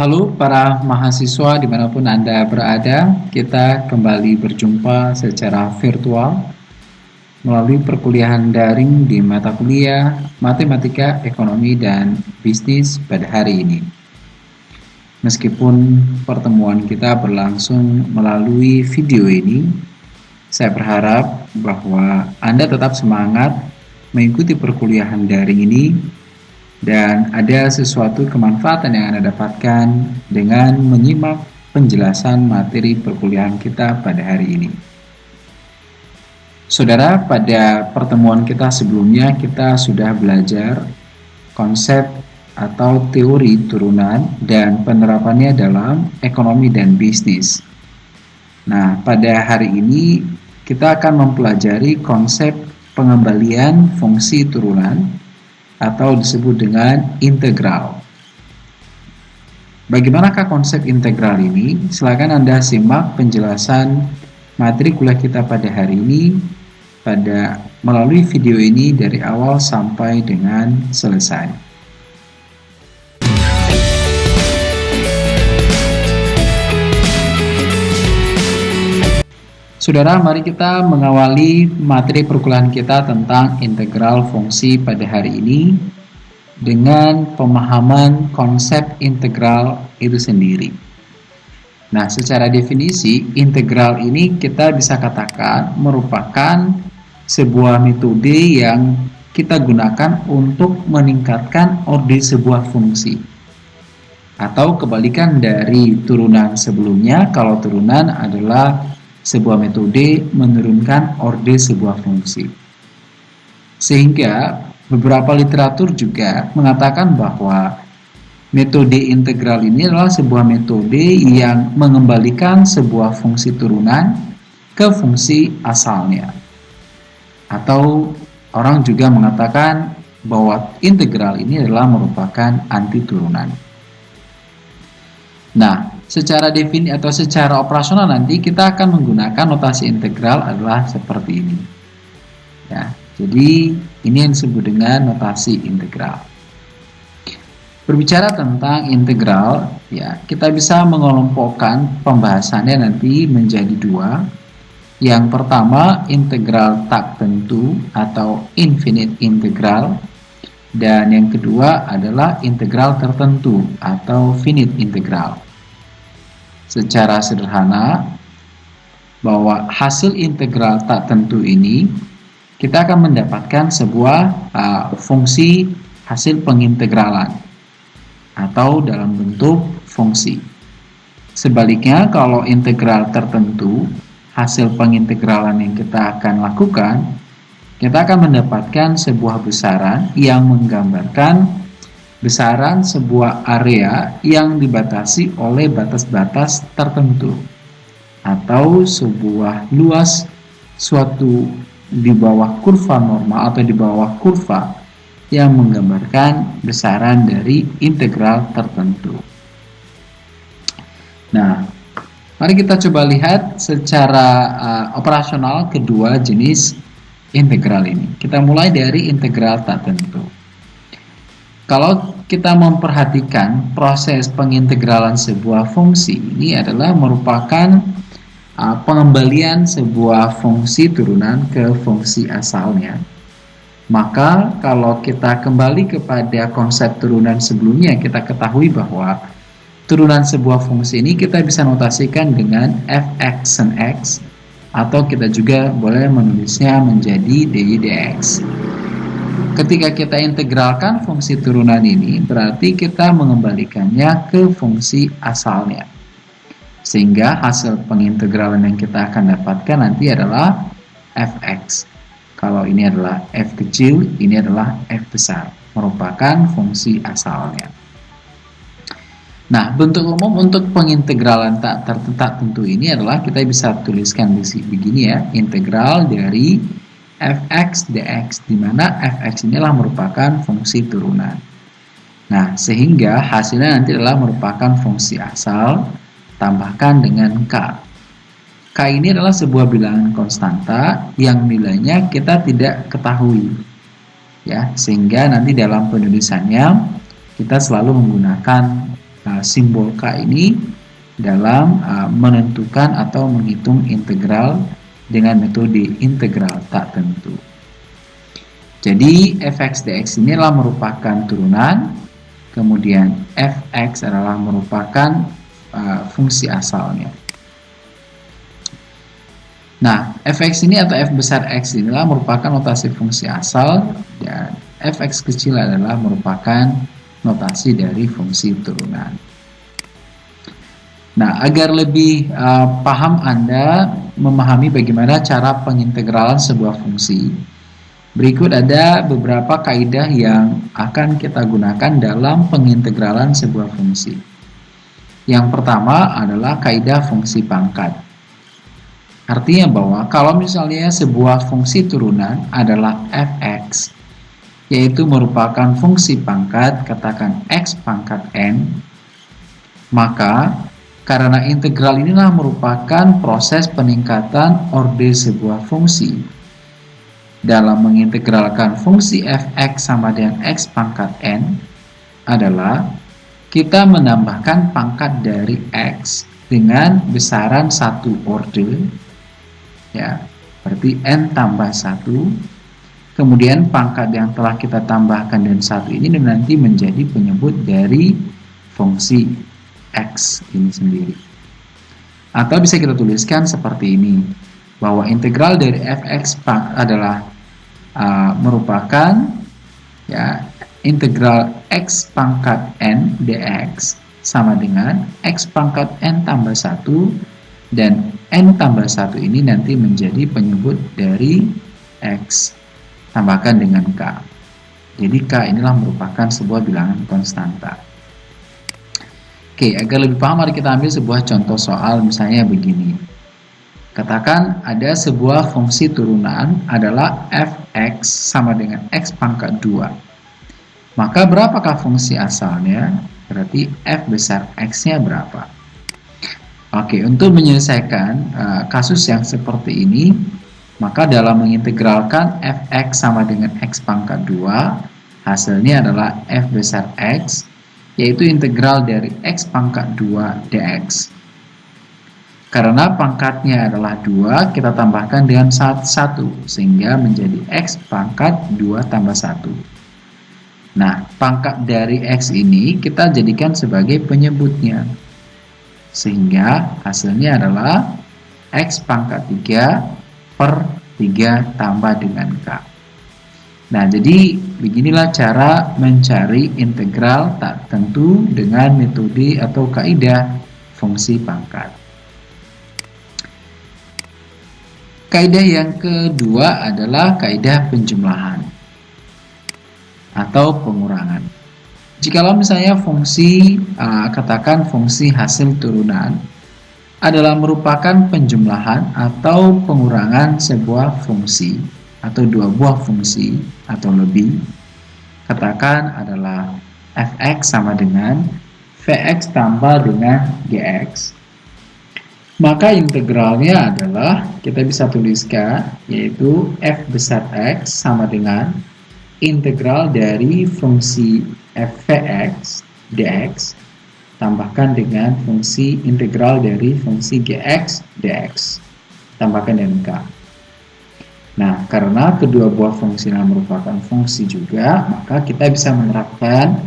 Halo para mahasiswa di mana pun Anda berada, kita kembali berjumpa secara virtual melalui perkuliahan daring di mata kuliah Matematika, Ekonomi, dan Bisnis pada hari ini. Meskipun pertemuan kita berlangsung melalui video ini, saya berharap bahwa Anda tetap semangat mengikuti perkuliahan daring ini dan ada sesuatu kemanfaatan yang Anda dapatkan dengan menyimak penjelasan materi perkuliahan kita pada hari ini. Saudara, pada pertemuan kita sebelumnya kita sudah belajar konsep atau teori turunan dan penerapannya dalam ekonomi dan bisnis. Nah, pada hari ini kita akan mempelajari konsep pengembalian fungsi turunan atau disebut dengan integral. Bagaimanakah konsep integral ini? Silakan Anda simak penjelasan materi kuliah kita pada hari ini pada melalui video ini dari awal sampai dengan selesai. Saudara, mari kita mengawali materi perkuliahan kita tentang integral fungsi pada hari ini dengan pemahaman konsep integral itu sendiri. Nah, secara definisi, integral ini kita bisa katakan merupakan sebuah metode yang kita gunakan untuk meningkatkan orde sebuah fungsi. Atau kebalikan dari turunan sebelumnya, kalau turunan adalah sebuah metode menurunkan orde sebuah fungsi. Sehingga beberapa literatur juga mengatakan bahwa metode integral ini adalah sebuah metode yang mengembalikan sebuah fungsi turunan ke fungsi asalnya. Atau orang juga mengatakan bahwa integral ini adalah merupakan anti turunan. Nah, secara defini atau secara operasional nanti kita akan menggunakan notasi integral adalah seperti ini. Ya, jadi ini yang disebut dengan notasi integral. Berbicara tentang integral, ya kita bisa mengelompokkan pembahasannya nanti menjadi dua. Yang pertama integral tak tentu atau infinite integral dan yang kedua adalah integral tertentu atau finite integral secara sederhana bahwa hasil integral tak tentu ini kita akan mendapatkan sebuah uh, fungsi hasil pengintegralan atau dalam bentuk fungsi. Sebaliknya kalau integral tertentu hasil pengintegralan yang kita akan lakukan kita akan mendapatkan sebuah besaran yang menggambarkan besaran sebuah area yang dibatasi oleh batas-batas tertentu atau sebuah luas suatu di bawah kurva normal atau di bawah kurva yang menggambarkan besaran dari integral tertentu. Nah, mari kita coba lihat secara uh, operasional kedua jenis integral ini. Kita mulai dari integral tak tentu. Kalau kita memperhatikan proses pengintegralan sebuah fungsi ini adalah merupakan uh, pengembalian sebuah fungsi turunan ke fungsi asalnya. Maka kalau kita kembali kepada konsep turunan sebelumnya, kita ketahui bahwa turunan sebuah fungsi ini kita bisa notasikan dengan fx and x atau kita juga boleh menulisnya menjadi dy dx. Ketika kita integralkan fungsi turunan ini, berarti kita mengembalikannya ke fungsi asalnya. Sehingga hasil pengintegralan yang kita akan dapatkan nanti adalah fx. Kalau ini adalah f kecil, ini adalah f besar, merupakan fungsi asalnya. Nah, bentuk umum untuk pengintegralan tak tertentu tentu ini adalah kita bisa tuliskan di begini ya, integral dari fx dx di mana fx inilah merupakan fungsi turunan. Nah, sehingga hasilnya nanti adalah merupakan fungsi asal tambahkan dengan k. K ini adalah sebuah bilangan konstanta yang nilainya kita tidak ketahui. Ya, sehingga nanti dalam penulisannya kita selalu menggunakan uh, simbol K ini dalam uh, menentukan atau menghitung integral dengan metode integral tak tentu. Jadi fx dx ini adalah merupakan turunan, kemudian fx adalah merupakan uh, fungsi asalnya. Nah, fx ini atau f besar x inilah merupakan notasi fungsi asal dan fx kecil adalah merupakan notasi dari fungsi turunan. Nah, agar lebih uh, paham Anda memahami bagaimana cara pengintegralan sebuah fungsi, berikut ada beberapa kaidah yang akan kita gunakan dalam pengintegralan sebuah fungsi. Yang pertama adalah kaidah fungsi pangkat. Artinya bahwa kalau misalnya sebuah fungsi turunan adalah fx, yaitu merupakan fungsi pangkat, katakan x pangkat n, maka karena integral inilah merupakan proses peningkatan orde sebuah fungsi. Dalam mengintegralkan fungsi fx sama dengan x pangkat n adalah kita menambahkan pangkat dari x dengan besaran satu orde ya berarti n tambah 1 kemudian pangkat yang telah kita tambahkan dan satu ini nanti menjadi penyebut dari fungsi x ini sendiri. Atau bisa kita tuliskan seperti ini bahwa integral dari fx adalah uh, merupakan ya integral x pangkat n dx sama dengan x pangkat n tambah 1 dan n tambah 1 ini nanti menjadi penyebut dari x tambahkan dengan k. Jadi k inilah merupakan sebuah bilangan konstanta oke agar lebih paham mari kita ambil sebuah contoh soal misalnya begini. Katakan ada sebuah fungsi turunan adalah fx sama dengan x pangkat 2 maka berapakah fungsi asalnya? Berarti f besar x nya berapa? Oke, untuk menyelesaikan uh, kasus yang seperti ini, maka dalam mengintegralkan fx sama dengan x pangkat 2, hasilnya adalah f besar x, yaitu integral dari x pangkat 2 dx. Karena pangkatnya adalah 2, kita tambahkan dengan 1, sehingga menjadi x pangkat 2 tambah 1. Nah, pangkat dari x ini kita jadikan sebagai penyebutnya. Sehingga hasilnya adalah X pangkat 3 per 3 tambah dengan K. Nah, jadi beginilah cara mencari integral tak tentu dengan metode atau kaidah fungsi pangkat. Kaidah yang kedua adalah kaidah penjumlahan atau pengurangan. Jikalau misalnya fungsi, katakan fungsi hasil turunan, adalah merupakan penjumlahan atau pengurangan sebuah fungsi atau dua buah fungsi atau lebih, katakan adalah fx sama dengan vx tambah dengan gx, maka integralnya adalah kita bisa tuliskan yaitu f besar x sama dengan integral dari fungsi fx dx tambahkan dengan fungsi integral dari fungsi gx dx. Tambahkan dengan k nah karena kedua buah fungsi yang merupakan fungsi juga maka kita bisa menerapkan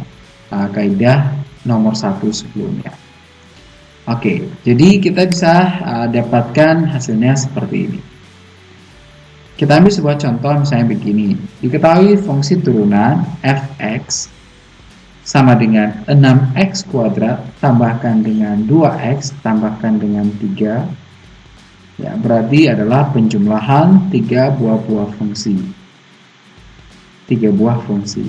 uh, kaidah nomor satu sebelumnya Oke, jadi kita bisa uh, dapatkan hasilnya seperti ini. Kita ambil sebuah contoh misalnya begini. Diketahui fungsi turunan fx sama dengan 6x kuadrat tambahkan dengan 2x tambahkan dengan 3 ya berarti adalah penjumlahan tiga buah-buah fungsi tiga buah fungsi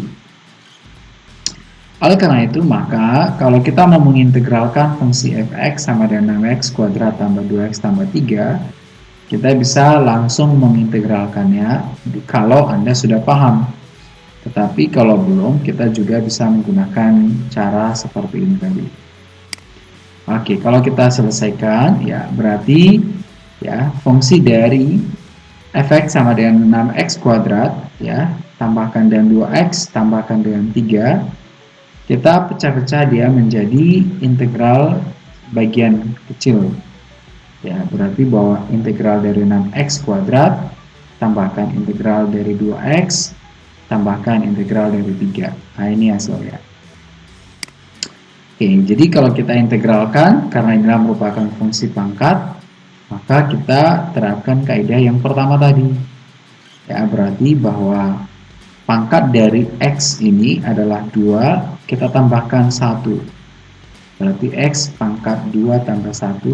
oleh karena itu maka kalau kita mau mengintegralkan fungsi fx sama dengan 6x kuadrat tambah 2x tambah 3 kita bisa langsung mengintegralkannya kalau Anda sudah paham. Tetapi kalau belum, kita juga bisa menggunakan cara seperti ini tadi. Oke, kalau kita selesaikan, ya berarti ya fungsi dari fx sama dengan 6x kuadrat, ya tambahkan dengan 2x, tambahkan dengan 3, kita pecah-pecah dia menjadi integral bagian kecil. Ya berarti bahwa integral dari 6x kuadrat tambahkan integral dari 2x tambahkan integral dari 3 nah ini hasilnya oke jadi kalau kita integralkan karena ini merupakan fungsi pangkat maka kita terapkan kaidah yang pertama tadi. Ya berarti bahwa pangkat dari x ini adalah 2 kita tambahkan 1 berarti x pangkat 2 tambah 1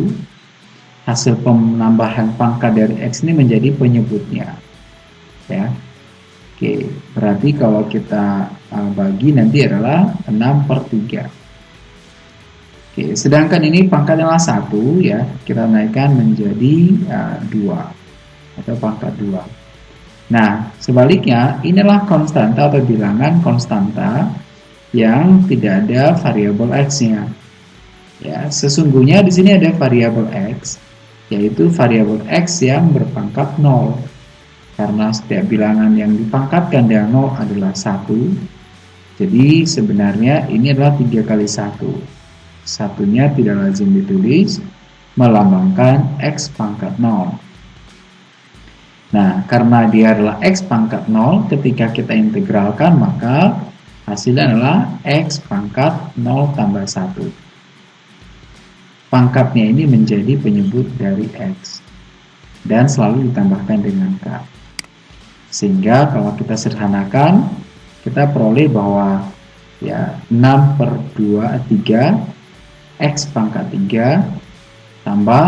hasil penambahan pangkat dari X ini menjadi penyebutnya. Ya. Oke berarti kalau kita uh, bagi nanti adalah 6 per 3 Oke sedangkan ini pangkatnya adalah 1 ya kita naikkan menjadi uh, 2 atau pangkat 2 nah sebaliknya inilah konstanta atau bilangan konstanta yang tidak ada variabel X nya ya sesungguhnya di sini ada variabel X yaitu variabel x yang berpangkat 0 karena setiap bilangan yang dipangkatkan dengan 0 adalah 1 jadi sebenarnya ini adalah 3 kali 1 satunya tidak lazim ditulis melambangkan x pangkat 0 nah karena dia adalah x pangkat 0 ketika kita integralkan maka hasilnya adalah x pangkat 0 tambah 1 pangkatnya ini menjadi penyebut dari X dan selalu ditambahkan dengan K. Sehingga kalau kita sederhanakan kita peroleh bahwa ya 6 per 2 3 X pangkat 3 tambah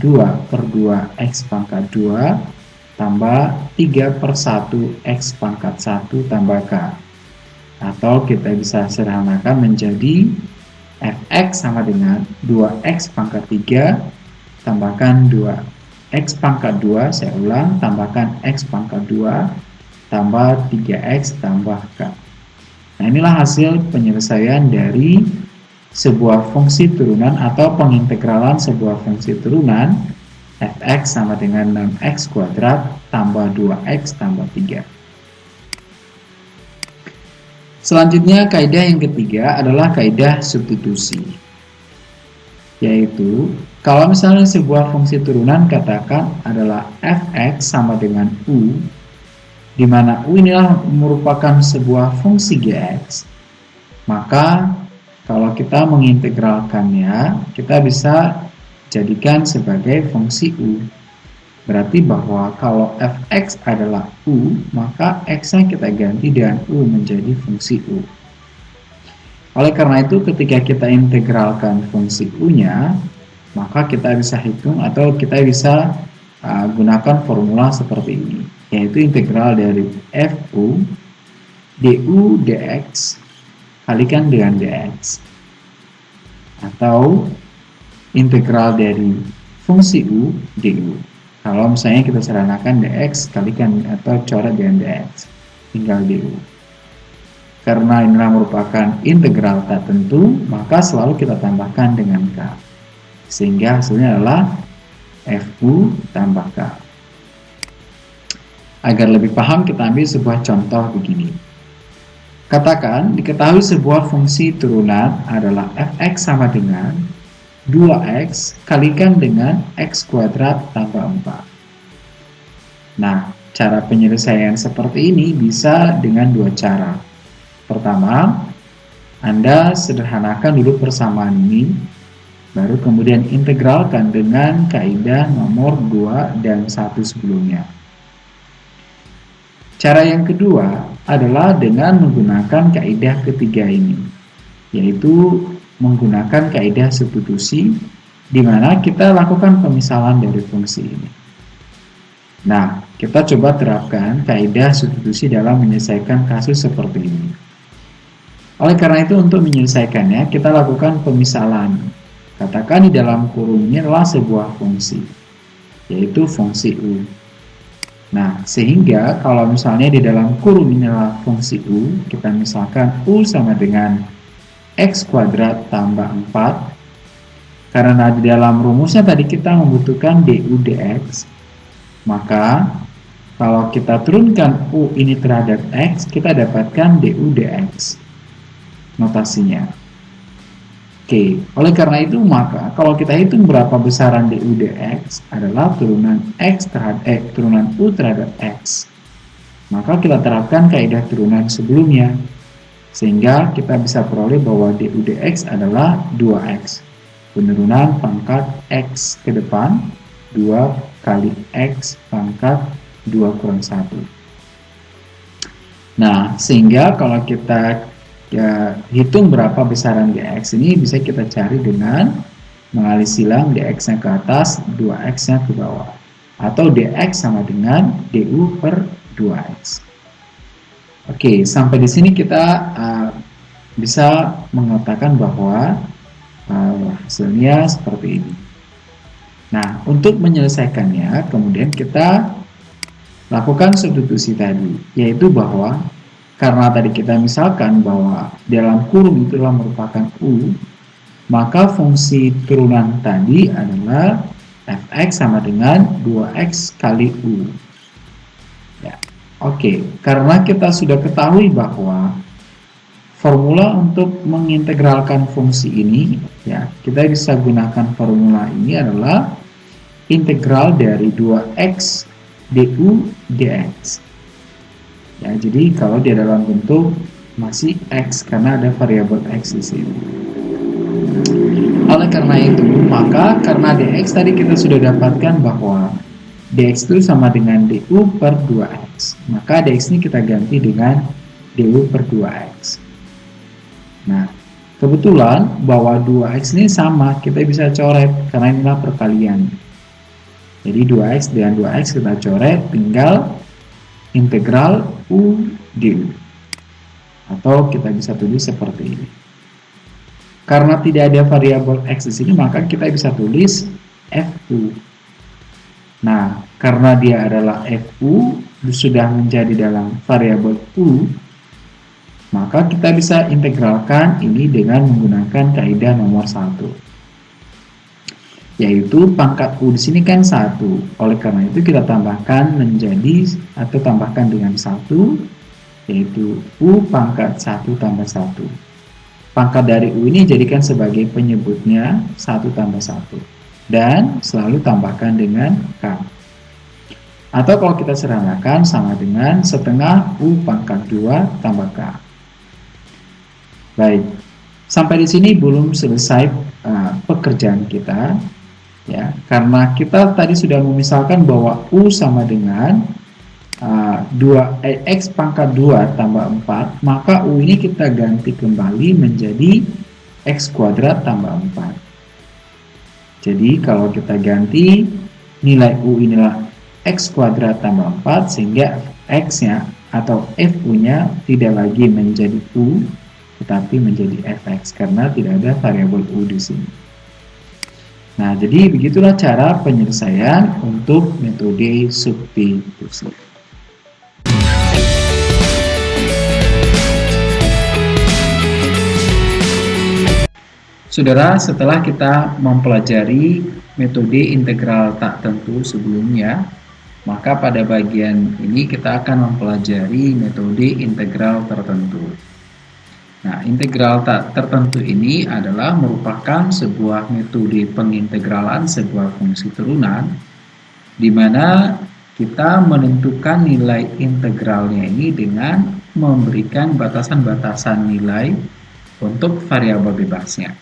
2 per 2 X pangkat 2 tambah 3 per 1 X pangkat 1 tambah K. Atau kita bisa sederhanakan menjadi fx sama dengan 2x pangkat 3 tambahkan 2x pangkat 2 saya ulang tambahkan x pangkat 2 tambah 3x tambah k. Nah inilah hasil penyelesaian dari sebuah fungsi turunan atau pengintegralan sebuah fungsi turunan fx sama dengan 6x kuadrat tambah 2x tambah 3 Selanjutnya kaidah yang ketiga adalah kaidah substitusi. Yaitu kalau misalnya sebuah fungsi turunan katakan adalah fx sama dengan u di mana u inilah merupakan sebuah fungsi gx maka kalau kita mengintegralkannya kita bisa jadikan sebagai fungsi u Berarti bahwa kalau fx adalah u, maka x-nya kita ganti dengan u menjadi fungsi u. Oleh karena itu, ketika kita integralkan fungsi u-nya, maka kita bisa hitung atau kita bisa uh, gunakan formula seperti ini, yaitu integral dari fu du dx kalikan dengan dx atau integral dari fungsi u du kalau misalnya kita seranakan dx kalikan atau coret dengan dx tinggal du karena inilah merupakan integral tak tentu maka selalu kita tambahkan dengan k. Sehingga hasilnya adalah fu tambah k. Agar lebih paham kita ambil sebuah contoh begini katakan diketahui sebuah fungsi turunan adalah fx sama dengan 2x kalikan dengan x kuadrat tambah 4. Nah, cara penyelesaian seperti ini bisa dengan dua cara. Pertama, Anda sederhanakan dulu persamaan ini, baru kemudian integralkan dengan kaidah nomor 2 dan 1 sebelumnya. Cara yang kedua adalah dengan menggunakan kaidah ketiga ini, yaitu menggunakan kaidah substitusi di mana kita lakukan pemisahan dari fungsi ini. Nah, kita coba terapkan kaidah substitusi dalam menyelesaikan kasus seperti ini. Oleh karena itu, untuk menyelesaikannya, kita lakukan pemisahan. Katakan di dalam kurung ini adalah sebuah fungsi, yaitu fungsi U. Nah, sehingga kalau misalnya di dalam adalah fungsi U, kita misalkan U sama dengan X kuadrat tambah 4 karena di dalam rumusnya tadi kita membutuhkan du dx maka kalau kita turunkan u ini terhadap x kita dapatkan du dx notasinya. Oke, oleh karena itu maka kalau kita hitung berapa besaran du dx adalah turunan x terhadap x turunan u terhadap x. Maka kita terapkan kaidah turunan sebelumnya. Sehingga kita bisa peroleh bahwa du dx adalah 2x. Penurunan pangkat x ke depan 2 kali x pangkat 2 kurang 1. Nah, sehingga kalau kita ya, hitung berapa besaran dx ini bisa kita cari dengan mengalih silang dx nya ke atas 2x nya ke bawah. Atau dx sama dengan du per 2x oke sampai di sini kita uh, bisa mengatakan bahwa uh, hasilnya seperti ini. Nah untuk menyelesaikannya kemudian kita lakukan substitusi tadi yaitu bahwa karena tadi kita misalkan bahwa dalam kurung itu adalah merupakan U, maka fungsi turunan tadi adalah fx sama dengan 2x kali U. Ya, Oke, karena kita sudah ketahui bahwa formula untuk mengintegralkan fungsi ini, ya kita bisa gunakan formula ini adalah integral dari 2x du dx. Ya, jadi kalau dia dalam bentuk masih x karena ada variabel x di sini. Oleh karena itu, maka karena dx tadi kita sudah dapatkan bahwa dx itu sama dengan du per 2x. Maka dx ini kita ganti dengan du per 2x. Nah, kebetulan bahwa 2x ini sama, kita bisa coret karena inilah perkalian. Jadi 2x dengan 2x kita coret, tinggal integral U du. Atau kita bisa tulis seperti ini. Karena tidak ada variabel x di sini, maka kita bisa tulis fu. Nah, karena dia adalah fu sudah menjadi dalam variabel u, maka kita bisa integralkan ini dengan menggunakan kaidah nomor satu yaitu pangkat U di sini kan satu. Oleh karena itu kita tambahkan menjadi atau tambahkan dengan satu yaitu U pangkat satu tambah satu. Pangkat dari U ini jadikan sebagai penyebutnya satu tambah satu dan selalu tambahkan dengan K. Atau kalau kita serangkan sama dengan setengah U pangkat 2 tambah K. Baik, sampai di sini belum selesai uh, pekerjaan kita ya karena kita tadi sudah memisalkan bahwa u sama dengan uh, 2 eh, x pangkat 2 tambah 4 maka u ini kita ganti kembali menjadi x kuadrat tambah 4 jadi kalau kita ganti nilai u inilah x kuadrat tambah 4 sehingga x nya atau fu nya tidak lagi menjadi u tetapi menjadi fx karena tidak ada variabel u di sini Nah, jadi begitulah cara penyelesaian untuk metode substitusi. Saudara, setelah kita mempelajari metode integral tak tentu sebelumnya, maka pada bagian ini kita akan mempelajari metode integral tertentu. Nah, integral tak tertentu ini adalah merupakan sebuah metode pengintegralan sebuah fungsi turunan di mana kita menentukan nilai integralnya ini dengan memberikan batasan-batasan nilai untuk variabel bebasnya.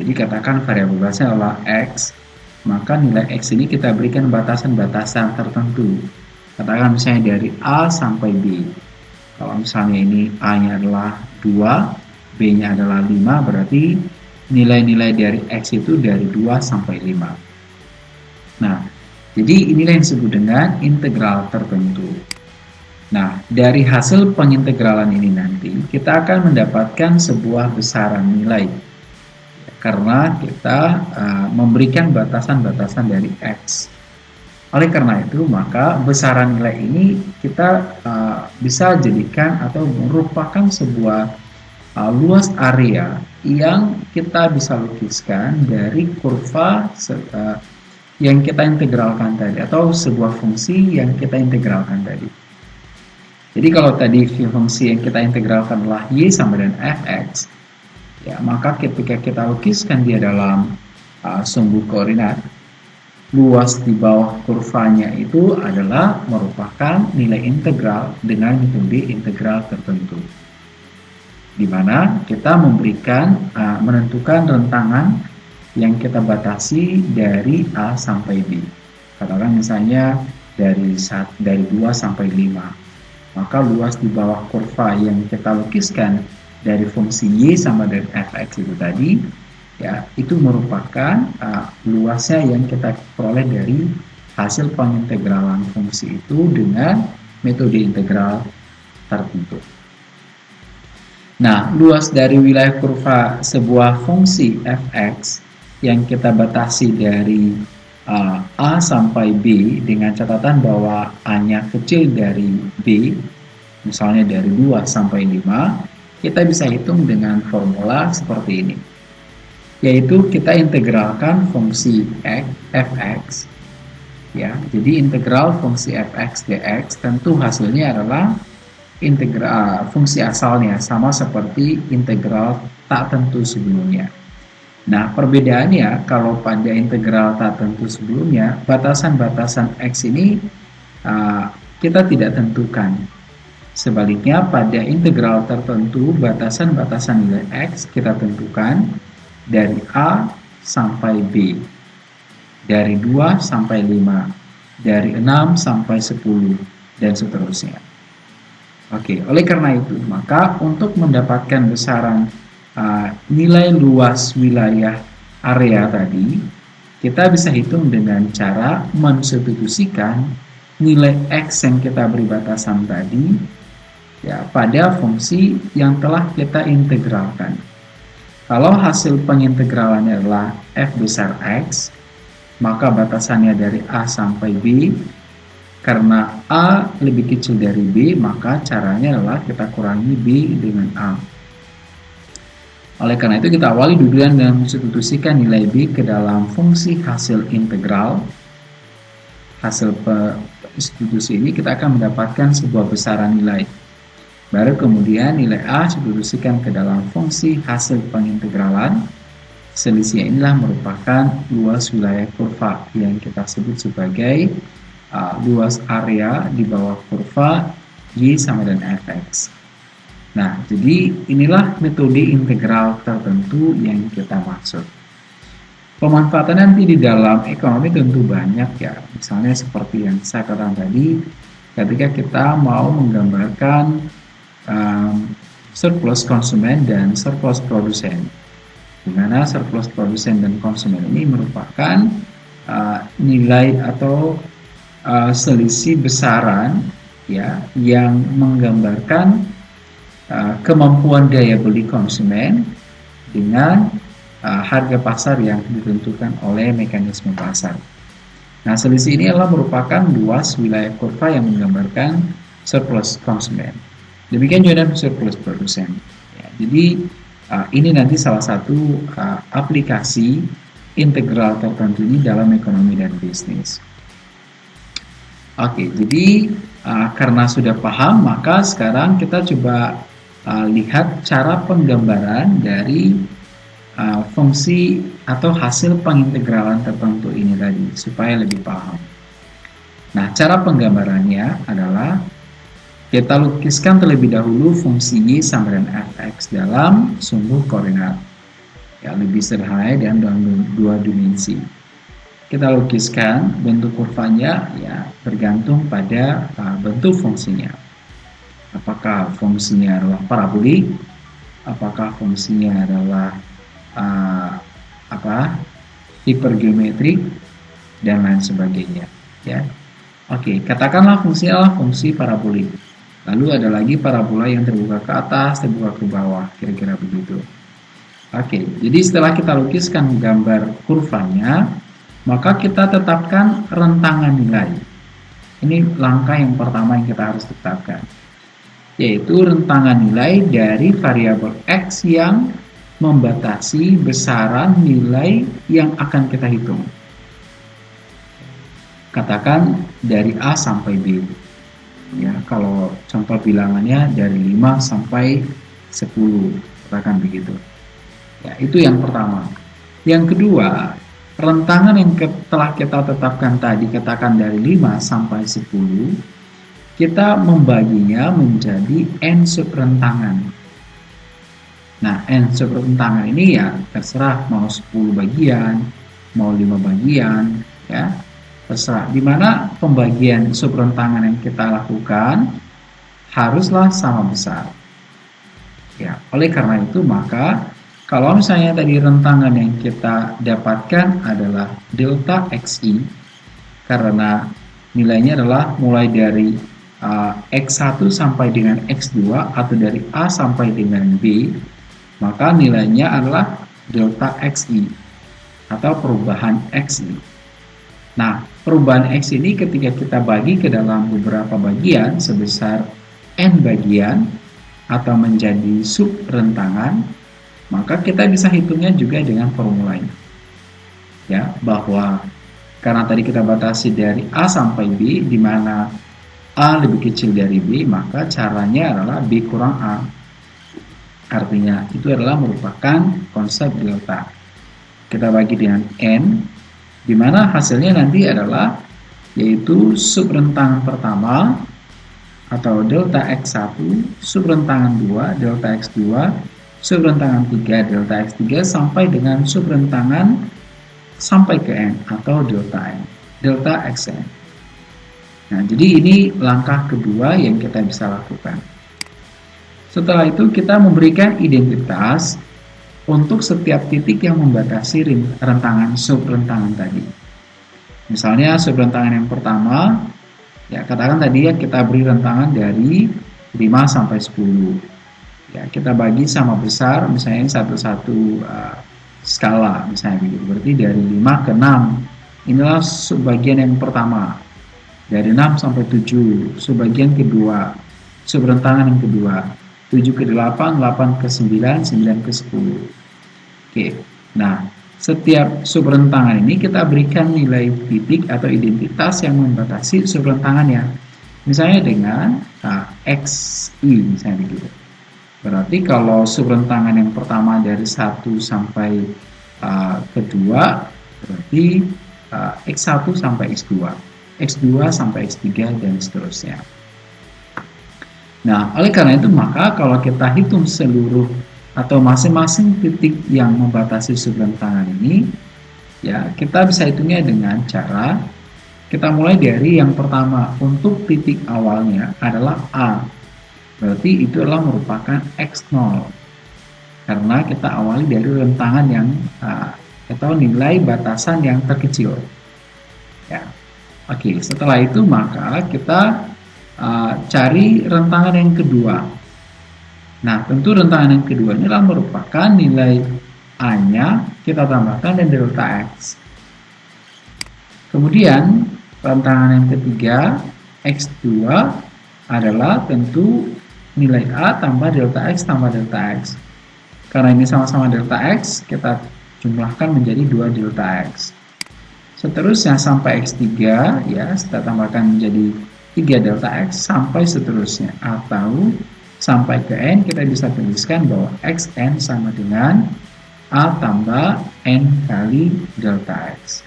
Jadi katakan variabel bebasnya adalah x, maka nilai x ini kita berikan batasan-batasan tertentu. Katakan misalnya dari A sampai B. Kalau misalnya ini A-nya adalah 2, B-nya adalah 5, berarti nilai-nilai dari X itu dari 2 sampai 5. Nah, jadi inilah yang disebut dengan integral tertentu. Nah, dari hasil pengintegralan ini nanti, kita akan mendapatkan sebuah besaran nilai. Karena kita uh, memberikan batasan-batasan dari X. Oleh karena itu, maka besaran nilai ini kita uh, bisa jadikan atau merupakan sebuah uh, luas area yang kita bisa lukiskan dari kurva uh, yang kita integralkan tadi atau sebuah fungsi yang kita integralkan tadi. Jadi kalau tadi fungsi yang kita integralkan adalah y sama dengan fx, ya maka ketika kita lukiskan dia dalam uh, sumbu koordinat, luas di bawah kurvanya itu adalah merupakan nilai integral dengan metode integral tertentu. Di mana kita memberikan, uh, menentukan rentangan yang kita batasi dari A sampai B. Katakan misalnya dari, dari 2 sampai 5 maka luas di bawah kurva yang kita lukiskan dari fungsi y sama dengan fx itu tadi ya itu merupakan uh, luasnya yang kita peroleh dari hasil pengintegralan fungsi itu dengan metode integral tertentu. Nah, luas dari wilayah kurva sebuah fungsi fx yang kita batasi dari uh, A sampai B dengan catatan bahwa A-nya kecil dari B, misalnya dari 2 sampai 5, kita bisa hitung dengan formula seperti ini. Yaitu kita integralkan fungsi x, fx, ya. Jadi integral fungsi fx dx tentu hasilnya adalah integral fungsi asalnya sama seperti integral tak tentu sebelumnya. Nah, perbedaannya kalau pada integral tak tentu sebelumnya, batasan-batasan x ini uh, kita tidak tentukan. Sebaliknya, pada integral tertentu, batasan-batasan nilai x kita tentukan dari A sampai B, dari 2 sampai 5, dari 6 sampai 10, dan seterusnya. Oke, oleh karena itu, maka untuk mendapatkan besaran uh, nilai luas wilayah area tadi, kita bisa hitung dengan cara mensubstitusikan nilai X yang kita beri batasan tadi ya pada fungsi yang telah kita integralkan. Kalau hasil pengintegralannya adalah F besar X, maka batasannya dari A sampai B, karena A lebih kecil dari B, maka caranya adalah kita kurangi B dengan A. Oleh karena itu kita awali dulu dengan mensubstitusikan nilai B ke dalam fungsi hasil integral. Hasil substitusi ini kita akan mendapatkan sebuah besaran nilai. Baru kemudian nilai A substitusikan ke dalam fungsi hasil pengintegralan. Selisih inilah merupakan luas wilayah kurva yang kita sebut sebagai uh, luas area di bawah kurva Y sama dengan Fx. Nah, jadi inilah metode integral tertentu yang kita maksud. Pemanfaatan nanti di dalam ekonomi tentu banyak ya. Misalnya seperti yang saya katakan tadi, ketika kita mau menggambarkan um, surplus konsumen dan surplus produsen. Di mana surplus produsen dan konsumen ini merupakan uh, nilai atau uh, selisih besaran ya yang menggambarkan Uh, kemampuan daya beli konsumen dengan uh, harga pasar yang ditentukan oleh mekanisme pasar. Nah, selisih ini adalah merupakan luas wilayah kurva yang menggambarkan surplus konsumen. Demikian juga dengan surplus produsen. Ya, jadi uh, ini nanti salah satu uh, aplikasi integral tertentu ini dalam ekonomi dan bisnis. Oke, jadi uh, karena sudah paham, maka sekarang kita coba uh, lihat cara penggambaran dari uh, fungsi atau hasil pengintegralan tertentu ini tadi supaya lebih paham. Nah, cara penggambarannya adalah kita lukiskan terlebih dahulu fungsi y sama dengan fx dalam sumbu koordinat. Ya, lebih sederhana dan dalam dua dimensi. Kita lukiskan bentuk kurvanya ya bergantung pada uh, bentuk fungsinya. Apakah fungsinya adalah parabolik, apakah fungsinya adalah uh, apa hipergeometrik? Dan lain sebagainya ya. Oke katakanlah fungsinya adalah fungsi parabolik lalu ada lagi parabola yang terbuka ke atas terbuka ke bawah kira-kira begitu oke jadi setelah kita lukiskan gambar kurvanya maka kita tetapkan rentangan nilai ini langkah yang pertama yang kita harus tetapkan yaitu rentangan nilai dari variabel X yang membatasi besaran nilai yang akan kita hitung. Katakan dari A sampai B. ya kalau contoh bilangannya dari 5 sampai 10 katakan begitu. Ya itu yang pertama. Yang kedua rentangan yang telah kita tetapkan tadi katakan dari 5 sampai 10 kita membaginya menjadi n sub rentangan. Nah n sub rentangan ini ya terserah mau 10 bagian mau 5 bagian ya terserah. Di mana pembagian subrentangan yang kita lakukan haruslah sama besar. Ya oleh karena itu maka kalau misalnya tadi rentangan yang kita dapatkan adalah delta xi karena nilainya adalah mulai dari uh, x1 sampai dengan x2 atau dari a sampai dengan b maka nilainya adalah delta xi atau perubahan xi. Nah perubahan X ini ketika kita bagi ke dalam beberapa bagian sebesar N bagian atau menjadi sub rentangan, maka kita bisa hitungnya juga dengan formula ini. Ya, bahwa karena tadi kita batasi dari A sampai B, di mana A lebih kecil dari B, maka caranya adalah B kurang A. Artinya, itu adalah merupakan konsep delta. Kita bagi dengan N, di mana hasilnya nanti adalah yaitu subrentangan pertama atau delta X1, subrentangan 2, delta X2, subrentangan 3, delta X3 sampai dengan subrentangan sampai ke N atau delta N, delta Xn. Nah, jadi ini langkah kedua yang kita bisa lakukan. Setelah itu kita memberikan identitas untuk setiap titik yang membatasi rentangan subrentangan tadi. Misalnya subrentangan yang pertama, ya katakan tadi ya kita beri rentangan dari 5 sampai 10. Ya, kita bagi sama besar misalnya satu-satu uh, skala misalnya begitu. Berarti dari 5 ke 6. Inilah subbagian yang pertama. Dari 6 sampai 7, subbagian kedua, subrentangan yang kedua. 7 ke 8, 8 ke 9, 9 ke 10. Oke, nah setiap subrentangan ini kita berikan nilai titik atau identitas yang membatasi subrentangannya. Misalnya dengan nah, XI misalnya begitu. Berarti kalau subrentangan yang pertama dari 1 sampai uh, kedua berarti uh, X1 sampai X2, X2 sampai X3 dan seterusnya. Nah, oleh karena itu maka kalau kita hitung seluruh atau masing-masing titik yang membatasi subrentangan ini, ya kita bisa hitungnya dengan cara kita mulai dari yang pertama untuk titik awalnya adalah A. Berarti itu adalah merupakan X0. Karena kita awali dari rentangan yang atau nilai batasan yang terkecil. Ya. Oke, setelah itu maka kita uh, cari rentangan yang kedua. Nah, tentu rentangan yang kedua ini adalah merupakan nilai A-nya kita tambahkan dan delta X. Kemudian, rentangan yang ketiga, X2 adalah tentu nilai A tambah delta X tambah delta X. Karena ini sama-sama delta X, kita jumlahkan menjadi 2 delta X. Seterusnya sampai X3, ya, kita tambahkan menjadi 3 delta X sampai seterusnya. Atau sampai ke N kita bisa tuliskan bahwa Xn sama dengan A tambah N kali delta X.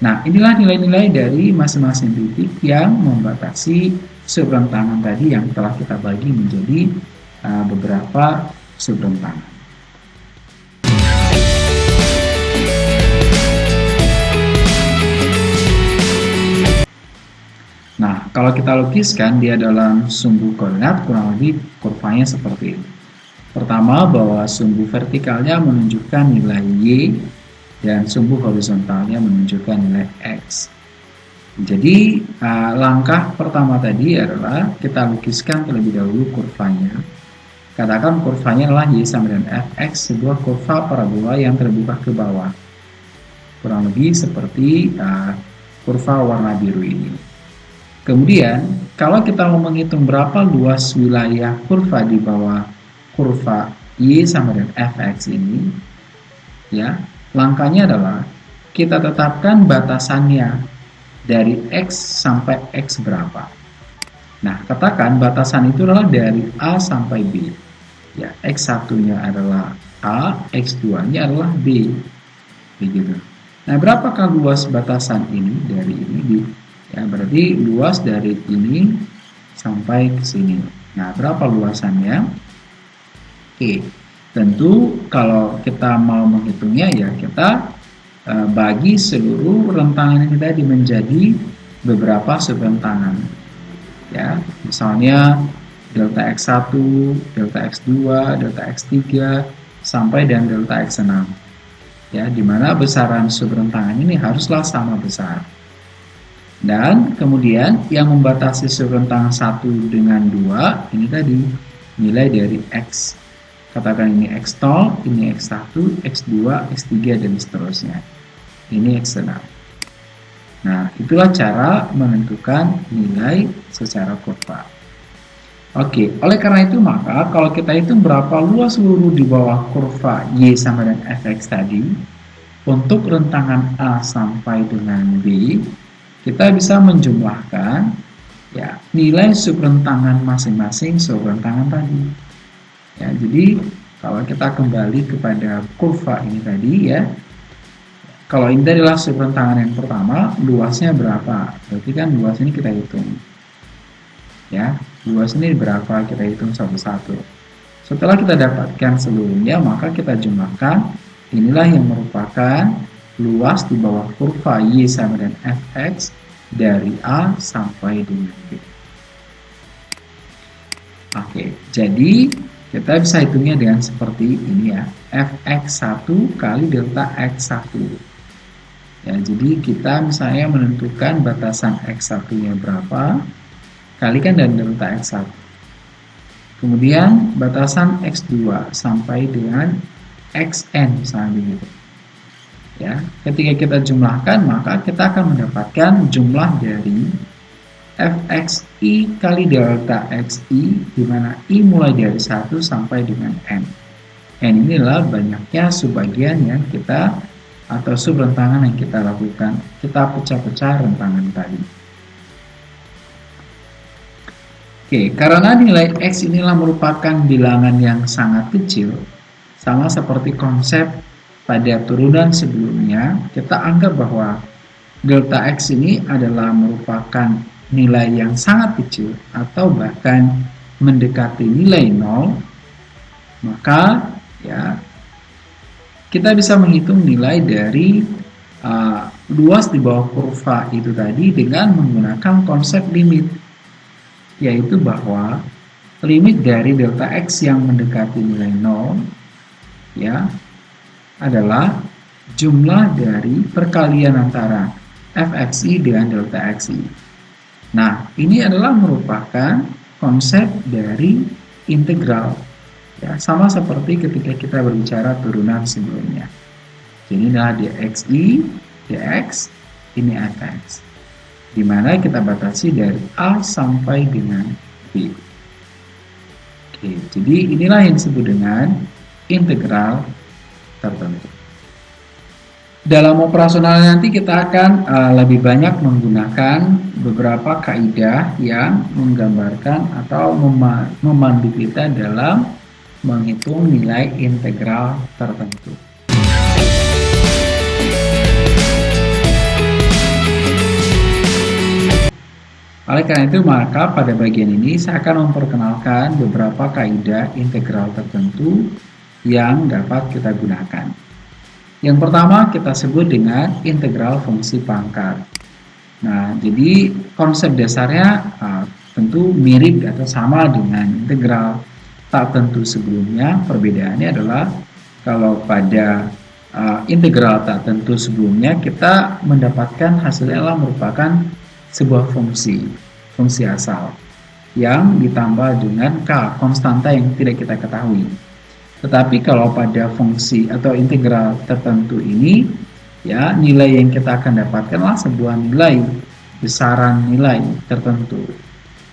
Nah inilah nilai-nilai dari masing-masing titik yang membatasi subrentangan tadi yang telah kita bagi menjadi uh, beberapa subrentangan Nah, kalau kita lukiskan dia dalam sumbu koordinat kurang lebih kurvanya seperti ini. Pertama, bahwa sumbu vertikalnya menunjukkan nilai Y dan sumbu horizontalnya menunjukkan nilai X. Jadi, uh, langkah pertama tadi adalah kita lukiskan terlebih dahulu kurvanya. Katakan kurvanya adalah Y sama dengan Fx, sebuah kurva parabola yang terbuka ke bawah. Kurang lebih seperti uh, kurva warna biru ini. Kemudian, kalau kita mau menghitung berapa luas wilayah kurva di bawah kurva Y sama dengan Fx ini, ya, langkahnya adalah kita tetapkan batasannya dari X sampai X berapa. Nah, katakan batasan itu adalah dari A sampai B. Ya, X1-nya adalah A, X2-nya adalah B. Begitu. Nah, berapakah luas batasan ini dari ini? Ya, berarti luas dari ini sampai ke sini. Nah, berapa luasannya? Oke, tentu kalau kita mau menghitungnya ya kita Eh, bagi seluruh rentangan ini tadi menjadi beberapa subrentangan. Ya, misalnya delta X1, delta X2, delta X3 sampai dan delta X6. Ya, di mana besaran subrentangan ini haruslah sama besar. Dan kemudian yang membatasi subrentangan 1 dengan 2 ini tadi nilai dari X. Katakan ini X0, ini X1, X2, X3 dan seterusnya ini eksternal. Nah, itulah cara menentukan nilai secara kurva. Oke, oleh karena itu maka kalau kita hitung berapa luas seluruh di bawah kurva Y sama dengan Fx tadi, untuk rentangan A sampai dengan B, kita bisa menjumlahkan ya nilai subrentangan masing-masing subrentangan tadi. Ya, jadi kalau kita kembali kepada kurva ini tadi ya, kalau ini adalah subrentangan yang pertama, luasnya berapa? Berarti kan luas ini kita hitung. Ya, luas ini berapa? Kita hitung satu-satu. Setelah kita dapatkan seluruhnya, maka kita jumlahkan. Inilah yang merupakan luas di bawah kurva Y sama dengan Fx dari A sampai dengan B. Oke, jadi kita bisa hitungnya dengan seperti ini ya. Fx1 kali delta x1 Ya, jadi kita misalnya menentukan batasan X1-nya berapa, kalikan dan delta X1. Kemudian batasan X2 sampai dengan XN misalnya begitu. Ya, ketika kita jumlahkan maka kita akan mendapatkan jumlah dari fxi kali delta xi di mana i mulai dari 1 sampai dengan n. n inilah banyaknya subbagian yang kita atau subrentangan yang kita lakukan, kita pecah-pecah rentangan tadi. Oke, karena nilai X inilah merupakan bilangan yang sangat kecil, sama seperti konsep pada turunan sebelumnya, kita anggap bahwa delta X ini adalah merupakan nilai yang sangat kecil atau bahkan mendekati nilai nol, maka ya kita bisa menghitung nilai dari uh, luas di bawah kurva itu tadi dengan menggunakan konsep limit yaitu bahwa limit dari delta x yang mendekati nilai 0 ya adalah jumlah dari perkalian antara fxi dengan delta xi. Nah, ini adalah merupakan konsep dari integral Ya, sama seperti ketika kita berbicara turunan sebelumnya. Jadi adalah dxi, dx, ini fx. Di mana kita batasi dari A sampai dengan B. Oke, jadi inilah yang disebut dengan integral tertentu. Dalam operasional nanti kita akan uh, lebih banyak menggunakan beberapa kaidah yang menggambarkan atau memandu kita dalam menghitung nilai integral tertentu. Oleh karena itu, maka pada bagian ini saya akan memperkenalkan beberapa kaidah integral tertentu yang dapat kita gunakan. Yang pertama kita sebut dengan integral fungsi pangkat. Nah, jadi konsep dasarnya uh, tentu mirip atau sama dengan integral tak tentu sebelumnya perbedaannya adalah kalau pada uh, integral tak tentu sebelumnya kita mendapatkan hasilnya adalah merupakan sebuah fungsi fungsi asal yang ditambah dengan k konstanta yang tidak kita ketahui tetapi kalau pada fungsi atau integral tertentu ini ya nilai yang kita akan dapatkanlah sebuah nilai besaran nilai tertentu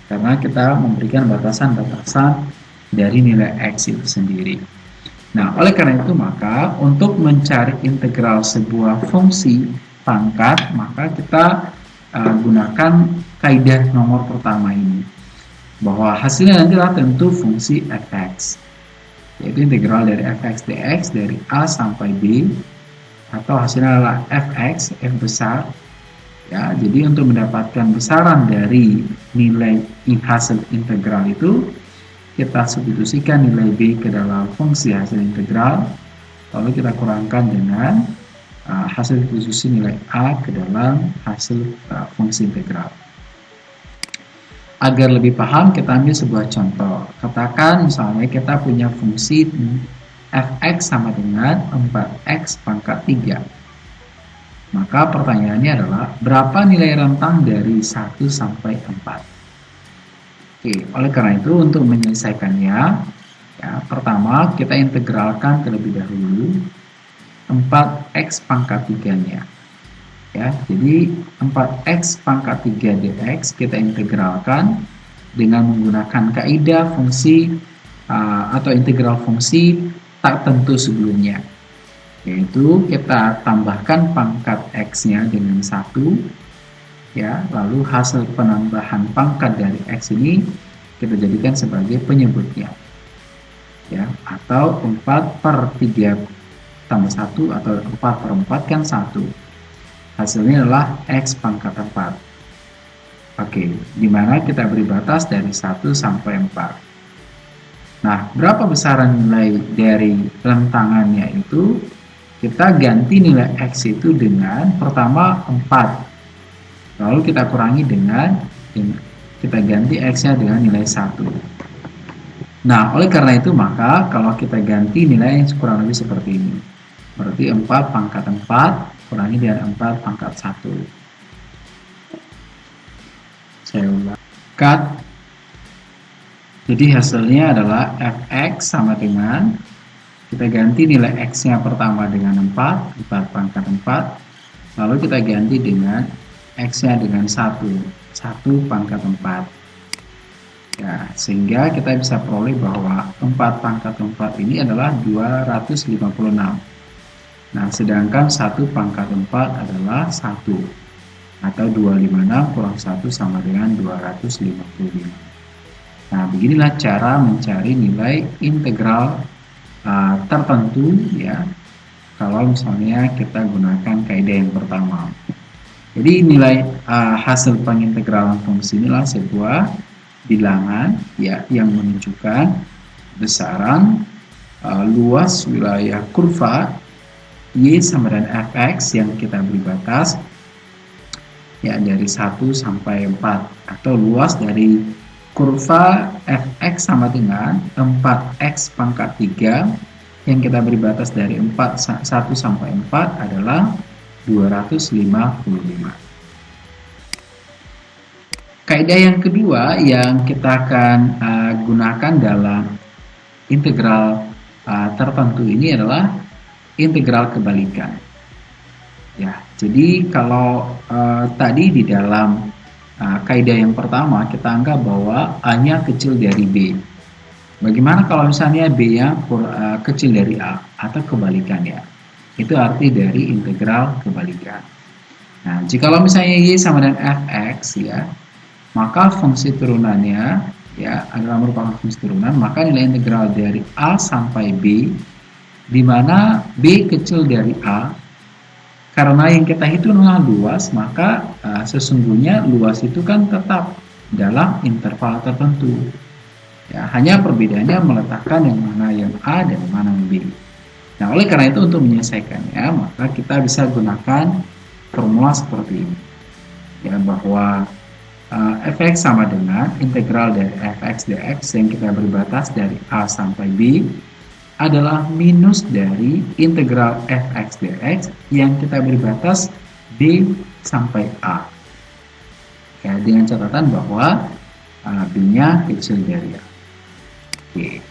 karena kita memberikan batasan-batasan dari nilai X itu sendiri. Nah, oleh karena itu maka untuk mencari integral sebuah fungsi pangkat, maka kita uh, gunakan kaidah nomor pertama ini. bahwa hasilnya nanti adalah tentu fungsi fx yaitu integral dari fx dx dari a sampai b atau hasilnya adalah fx f besar. Ya jadi untuk mendapatkan besaran dari nilai hasil integral itu kita substitusikan nilai b ke dalam fungsi hasil integral. Lalu kita kurangkan dengan uh, hasil substitusi nilai a ke dalam hasil uh, fungsi integral Agar lebih paham, kita ambil sebuah contoh. Katakan misalnya kita punya fungsi fx sama dengan 4x pangkat 3. Maka pertanyaannya adalah, berapa nilai rentang dari 1 sampai 4? Oke, oleh karena itu untuk menyelesaikannya, ya, pertama kita integralkan terlebih dahulu 4x pangkat 3-nya ya. Jadi 4x pangkat 3 dx kita integralkan dengan menggunakan kaidah fungsi uh, atau integral fungsi tak tentu sebelumnya. Yaitu kita tambahkan pangkat x nya dengan satu ya. Lalu hasil penambahan pangkat dari x ini kita jadikan sebagai penyebutnya ya. Atau 4 per 3 tambah 1 atau 4 per 4 kan 1 Hasilnya adalah X pangkat 4. Oke, di mana kita beri batas dari 1 sampai 4. Nah, berapa besaran nilai dari rentangannya itu? Kita ganti nilai X itu dengan pertama 4. Lalu kita kurangi dengan, kita ganti X-nya dengan nilai 1. Nah, oleh karena itu maka kalau kita ganti nilai kurang lebih seperti ini. Berarti 4 pangkat 4 kurangi dengan 4 pangkat 1 saya ulang. Cut. Jadi hasilnya adalah fx sama dengan kita ganti nilai x nya pertama dengan 4 4 pangkat 4 lalu kita ganti dengan x nya dengan 1 1 pangkat 4 ya sehingga kita bisa peroleh bahwa 4 pangkat 4 ini adalah 256 Nah, sedangkan 1 pangkat 4 adalah 1 atau 256 kurang 1 sama dengan 255. Nah, beginilah cara mencari nilai integral uh, tertentu ya. Kalau misalnya kita gunakan kaidah yang pertama. Jadi nilai uh, hasil pengintegralan fungsi inilah sebuah bilangan ya yang menunjukkan besaran uh, luas wilayah kurva Y sama dengan Fx yang kita beri batas ya dari 1 sampai 4 atau luas dari kurva Fx sama dengan 4x pangkat 3 yang kita beri batas dari 4 1 sampai 4 adalah 255 Kaidah yang kedua yang kita akan uh, gunakan dalam integral uh, tertentu ini adalah integral kebalikan. Ya, jadi kalau uh, tadi di dalam uh, kaidah yang pertama kita anggap bahwa A-nya kecil dari B. Bagaimana kalau misalnya B-nya uh, kecil dari A atau kebalikannya? Itu arti dari integral kebalikan. Nah, jika misalnya Y sama dengan Fx ya, maka fungsi turunannya ya adalah merupakan fungsi turunan, maka nilai integral dari A sampai B di mana B kecil dari A karena yang kita hitung adalah luas maka uh, sesungguhnya luas itu kan tetap dalam interval tertentu. Ya hanya perbedaannya meletakkan yang mana yang A dan mana yang B. Nah oleh karena itu untuk menyelesaikannya maka kita bisa gunakan formula seperti ini. Ya bahwa uh, fx sama dengan integral dari fx dx yang kita beri batas dari A sampai B adalah minus dari integral fx dx yang kita beri batas b sampai a. Ya, dengan catatan bahwa b-nya kecil dari a. Oke.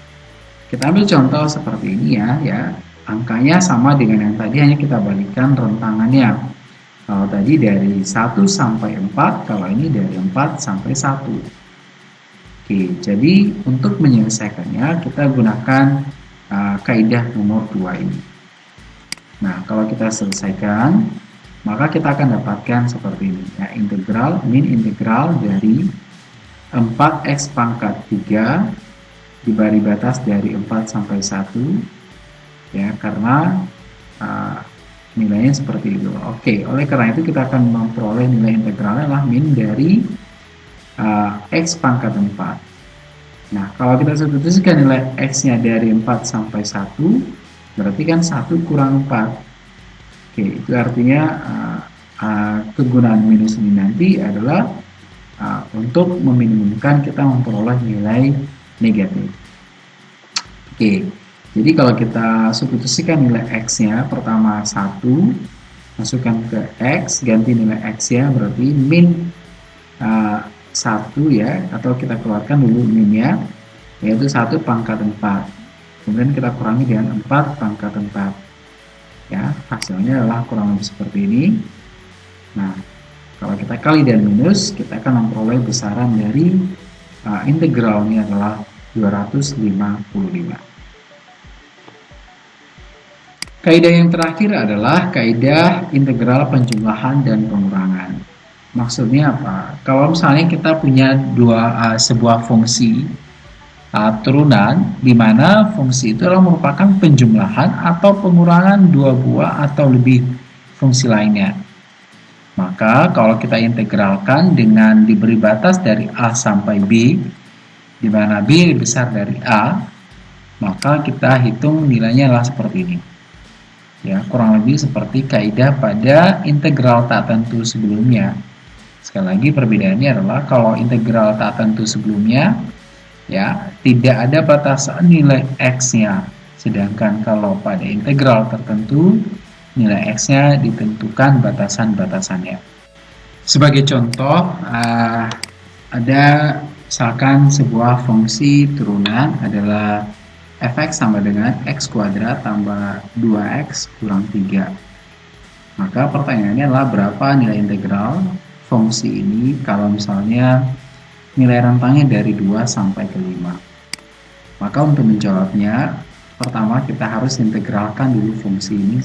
Kita ambil contoh seperti ini ya, ya. Angkanya sama dengan yang tadi hanya kita balikan rentangannya. Kalau tadi dari 1 sampai 4, kalau ini dari 4 sampai 1. Oke, jadi untuk menyelesaikannya kita gunakan uh, kaidah nomor 2 ini. Nah, kalau kita selesaikan, maka kita akan dapatkan seperti ini. Ya, integral, min integral dari 4x pangkat 3 diberi batas dari 4 sampai 1 ya karena uh, nilainya seperti itu oke oleh karena itu kita akan memperoleh nilai integralnya adalah min dari uh, x pangkat 4 nah kalau kita substitusikan nilai x nya dari 4 sampai 1 berarti kan 1 kurang 4 oke itu artinya uh, uh, kegunaan minus ini nanti adalah uh, untuk meminimumkan kita memperoleh nilai negatif. Oke, jadi kalau kita substitusikan nilai x-nya pertama 1 masukkan ke x, ganti nilai x ya berarti min 1 ya atau kita keluarkan dulu minnya yaitu 1 pangkat 4 kemudian kita kurangi dengan 4 pangkat 4 ya hasilnya adalah kurang lebih seperti ini nah kalau kita kali dan minus, kita akan memperoleh besaran dari uh, integralnya adalah 255. Kaidah yang terakhir adalah kaidah integral penjumlahan dan pengurangan. Maksudnya apa? Kalau misalnya kita punya dua uh, sebuah fungsi uh, turunan di mana fungsi itu adalah merupakan penjumlahan atau pengurangan dua buah atau lebih fungsi lainnya. Maka kalau kita integralkan dengan diberi batas dari A sampai B, di mana B lebih besar dari A, maka kita hitung nilainya adalah seperti ini. Ya, kurang lebih seperti kaidah pada integral tak tentu sebelumnya. Sekali lagi perbedaannya adalah kalau integral tak tentu sebelumnya, ya tidak ada batasan nilai x-nya. Sedangkan kalau pada integral tertentu, nilai X-nya ditentukan batasan-batasannya. Sebagai contoh, uh, ada misalkan sebuah fungsi turunan adalah fx sama dengan x kuadrat tambah 2x kurang 3. Maka pertanyaannya adalah berapa nilai integral fungsi ini kalau misalnya nilai rentangnya dari 2 sampai ke 5. Maka untuk menjawabnya, pertama kita harus integralkan dulu fungsi ini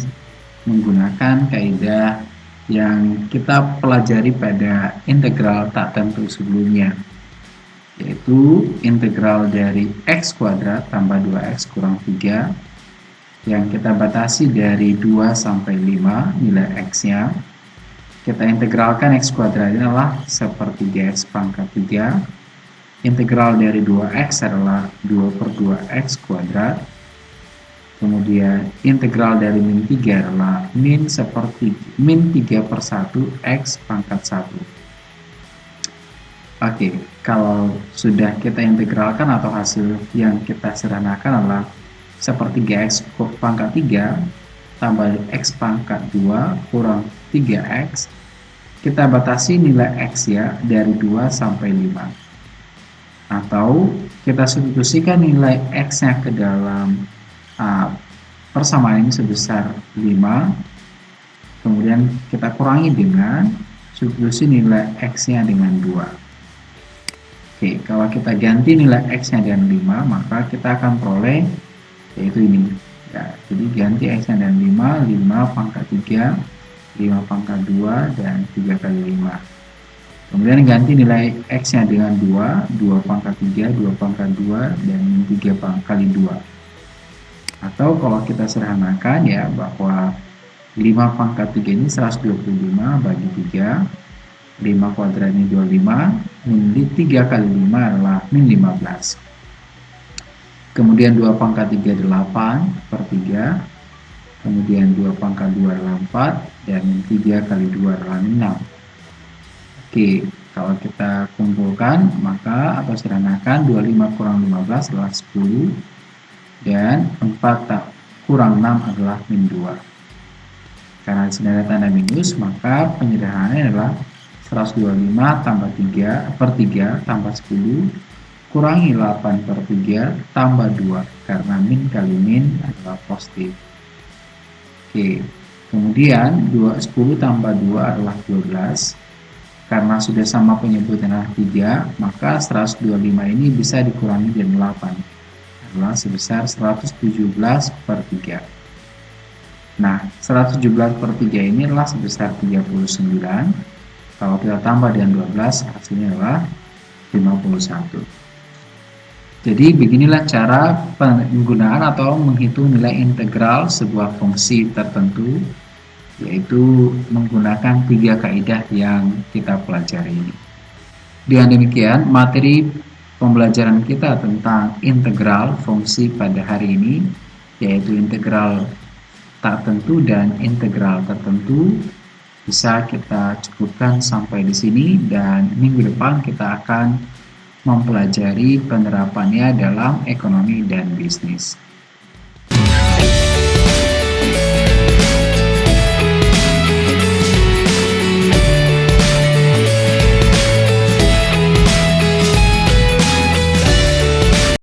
menggunakan kaidah yang kita pelajari pada integral tak tentu sebelumnya yaitu integral dari x kuadrat tambah 2x kurang 3 yang kita batasi dari 2 sampai 5 nilai x nya kita integralkan x kuadrat ini adalah seperti x pangkat 3 integral dari 2x adalah 2 per 2x kuadrat. Kemudian integral dari min 3 adalah min seperti min 3 per 1 x pangkat 1 oke kalau sudah kita integralkan atau hasil yang kita sederhanakan adalah sepertiga x pangkat 3 tambah x pangkat 2 kurang 3x kita batasi nilai x ya dari 2 sampai 5 atau kita substitusikan nilai x nya ke dalam uh, persamaan ini sebesar 5 kemudian kita kurangi dengan substitusi nilai x nya dengan 2 oke kalau kita ganti nilai x nya dengan 5 maka kita akan peroleh yaitu ini ya jadi ganti x nya dengan 5 5 pangkat 3 5 pangkat 2 dan 3 kali 5 kemudian ganti nilai x nya dengan 2 2 pangkat 3 2 pangkat 2 dan 3 kali 2 atau kalau kita sederhanakan ya bahwa 5 pangkat 3 ini 125 bagi 3 5 kuadrat ini 25 min 3 kali 5 adalah min 15 kemudian 2 pangkat 3 8 per 3 kemudian 2 pangkat 2 adalah 4 dan min 3 kali 2 adalah 6 oke kalau kita kumpulkan maka atau sederhanakan 25 kurang 15 adalah 10 dan 4 tak kurang 6 adalah min 2 karena ada tanda minus maka penyederhanaannya adalah 125 tambah 3 per 3 tambah 10 kurangi 8 per 3 tambah 2 karena min kali min adalah positif. Oke kemudian 2, 10 tambah 2 adalah 12 karena sudah sama penyebutan adalah 3 maka 125 ini bisa dikurangi dengan 8 adalah sebesar 117 per 3 nah 117 per 3 ini adalah sebesar 39 kalau kita tambah dengan 12 hasilnya adalah Jadi beginilah cara penggunaan atau menghitung nilai integral sebuah fungsi tertentu yaitu menggunakan tiga kaidah yang kita pelajari. Dengan demikian, materi pembelajaran kita tentang integral fungsi pada hari ini yaitu integral tak tentu dan integral tertentu bisa kita cukupkan sampai di sini dan minggu depan kita akan mempelajari penerapannya dalam ekonomi dan bisnis.